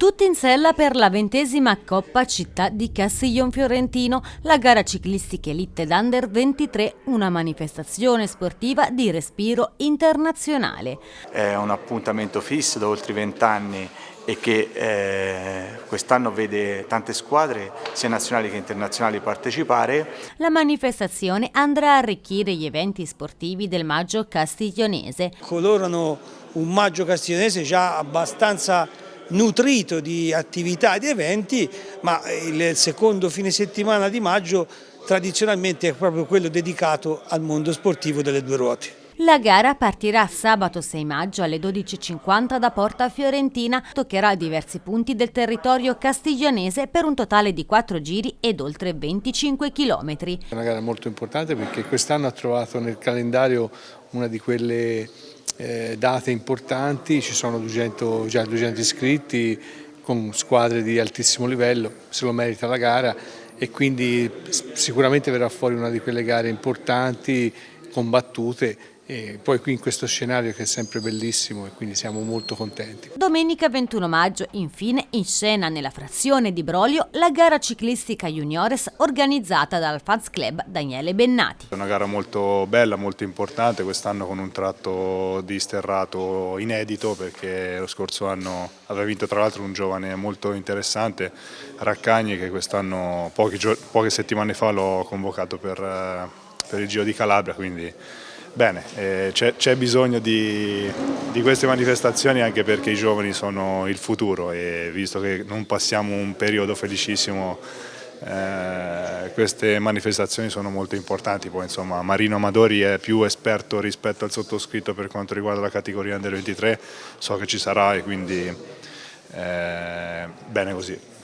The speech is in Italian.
Tutti in sella per la ventesima Coppa Città di Castiglion Fiorentino, la gara ciclistica Elite d'Under 23, una manifestazione sportiva di respiro internazionale. È un appuntamento fisso da oltre vent'anni e che eh, quest'anno vede tante squadre, sia nazionali che internazionali, partecipare. La manifestazione andrà a arricchire gli eventi sportivi del maggio castiglionese. Colorano un maggio castiglionese già abbastanza nutrito di attività e di eventi, ma il secondo fine settimana di maggio tradizionalmente è proprio quello dedicato al mondo sportivo delle due ruote. La gara partirà sabato 6 maggio alle 12.50 da Porta Fiorentina, toccherà diversi punti del territorio castiglionese per un totale di 4 giri ed oltre 25 km. È una gara molto importante perché quest'anno ha trovato nel calendario una di quelle eh, date importanti, ci sono 200, già 200 iscritti con squadre di altissimo livello, se lo merita la gara e quindi sicuramente verrà fuori una di quelle gare importanti, combattute e poi qui in questo scenario che è sempre bellissimo e quindi siamo molto contenti. Domenica 21 maggio infine in scena nella frazione di Brolio la gara ciclistica juniores organizzata dal Fans Club Daniele Bennati. È una gara molto bella, molto importante, quest'anno con un tratto di sterrato inedito perché lo scorso anno aveva vinto tra l'altro un giovane molto interessante, Raccagni che quest'anno poche settimane fa l'ho convocato per, eh, per il Giro di Calabria quindi Bene, eh, c'è bisogno di, di, queste manifestazioni anche perché i giovani sono il futuro e visto che non passiamo un periodo felicissimo eh, queste manifestazioni sono molto importanti, poi insomma Marino Amadori è più esperto rispetto al sottoscritto per quanto riguarda la categoria Under 23, so che ci sarà e quindi eh, bene così.